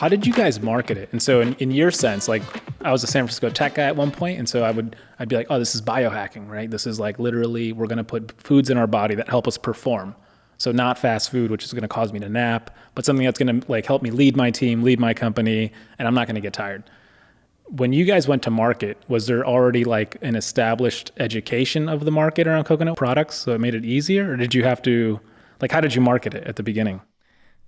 How did you guys market it? And so, in, in your sense, like I was a San Francisco tech guy at one point, and so I would I'd be like, oh, this is biohacking, right? This is like literally we're going to put foods in our body that help us perform. So not fast food, which is going to cause me to nap, but something that's going to like help me lead my team, lead my company, and I'm not going to get tired. When you guys went to market, was there already like an established education of the market around coconut products, so it made it easier, or did you have to, like, how did you market it at the beginning?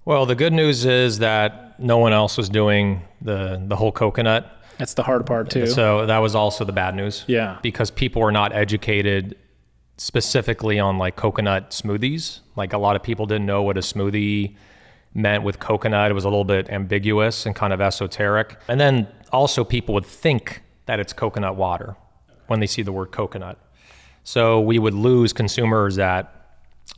Well, the good news is that no one else was doing the the whole coconut. That's the hard part too. So that was also the bad news. Yeah. Because people were not educated specifically on like coconut smoothies. Like a lot of people didn't know what a smoothie meant with coconut. It was a little bit ambiguous and kind of esoteric. And then also people would think that it's coconut water when they see the word coconut. So we would lose consumers that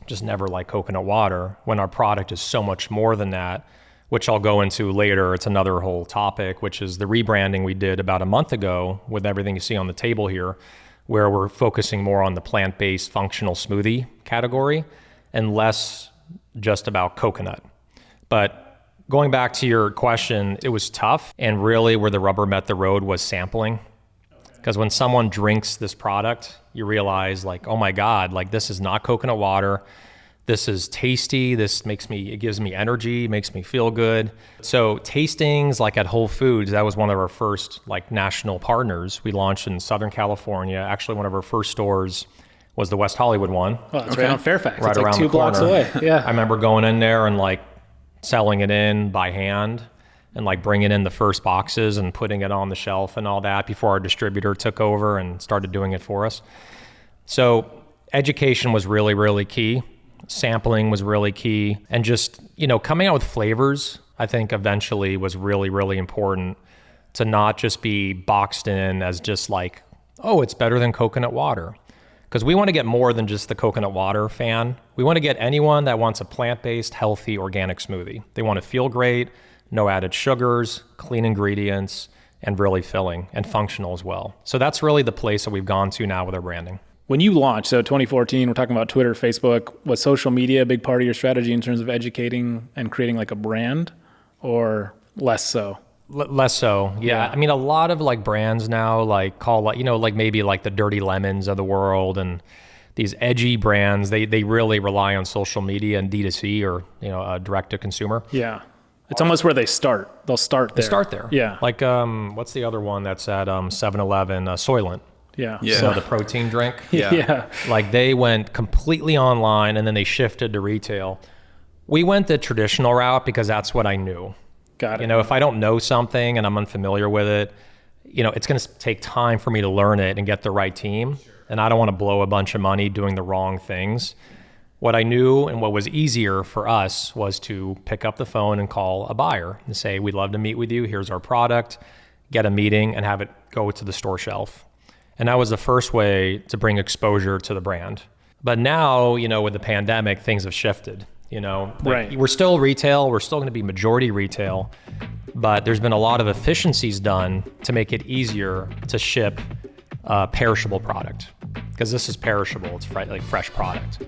just never like coconut water when our product is so much more than that, which I'll go into later. It's another whole topic, which is the rebranding we did about a month ago with everything you see on the table here, where we're focusing more on the plant based functional smoothie category and less just about coconut. But going back to your question, it was tough. And really, where the rubber met the road was sampling. Because when someone drinks this product, you realize like, oh my God, like this is not coconut water. This is tasty. This makes me, it gives me energy, makes me feel good. So tastings like at Whole Foods, that was one of our first like national partners. We launched in Southern California. Actually, one of our first stores was the West Hollywood one. Oh, it's okay. right on Fairfax. Right it's around like two the corner. blocks away. Yeah. I remember going in there and like selling it in by hand and like bringing in the first boxes and putting it on the shelf and all that before our distributor took over and started doing it for us. So education was really, really key. Sampling was really key. And just, you know, coming out with flavors, I think eventually was really, really important to not just be boxed in as just like, oh, it's better than coconut water. Because we want to get more than just the coconut water fan. We want to get anyone that wants a plant based, healthy, organic smoothie. They want to feel great no added sugars, clean ingredients, and really filling and functional as well. So that's really the place that we've gone to now with our branding. When you launched, so 2014, we're talking about Twitter, Facebook, was social media a big part of your strategy in terms of educating and creating like a brand or less so? L- less so, yeah. yeah. I mean, a lot of like brands now, like call like you know, like maybe like the Dirty Lemons of the world, and these edgy brands. They they really rely on social media and D2C or you know, uh, direct to consumer. Yeah. It's almost where they start. They'll start there. They start there. Yeah. Like um, what's the other one that's at um 7-Eleven? Uh, Soylent. Yeah. Yeah. So the protein drink. yeah. yeah. Like they went completely online and then they shifted to retail. We went the traditional route because that's what I knew. Got it. You know, if I don't know something and I'm unfamiliar with it, you know, it's going to take time for me to learn it and get the right team. And I don't want to blow a bunch of money doing the wrong things. What I knew and what was easier for us was to pick up the phone and call a buyer and say, We'd love to meet with you. Here's our product, get a meeting, and have it go to the store shelf. And that was the first way to bring exposure to the brand. But now, you know, with the pandemic, things have shifted. You know, right. we're still retail, we're still going to be majority retail, but there's been a lot of efficiencies done to make it easier to ship a perishable product because this is perishable, it's like fresh product.